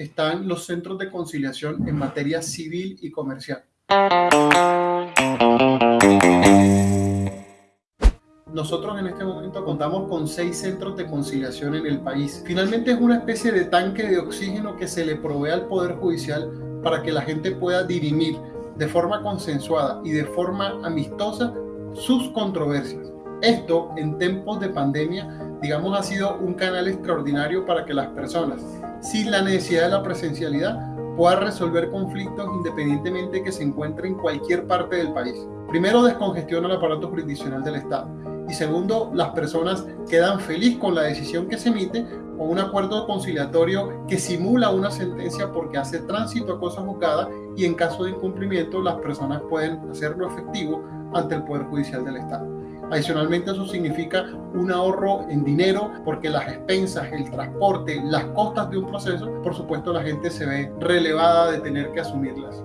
están los centros de conciliación en materia civil y comercial. Nosotros en este momento contamos con seis centros de conciliación en el país. Finalmente es una especie de tanque de oxígeno que se le provee al Poder Judicial para que la gente pueda dirimir de forma consensuada y de forma amistosa sus controversias. Esto en tiempos de pandemia, digamos, ha sido un canal extraordinario para que las personas, sin la necesidad de la presencialidad, puedan resolver conflictos independientemente de que se encuentren en cualquier parte del país. Primero, descongestiona el aparato jurisdiccional del Estado y segundo, las personas quedan felices con la decisión que se emite o un acuerdo conciliatorio que simula una sentencia porque hace tránsito a cosa juzgada y en caso de incumplimiento las personas pueden hacerlo efectivo ante el Poder Judicial del Estado. Adicionalmente eso significa un ahorro en dinero porque las expensas, el transporte, las costas de un proceso, por supuesto la gente se ve relevada de tener que asumirlas.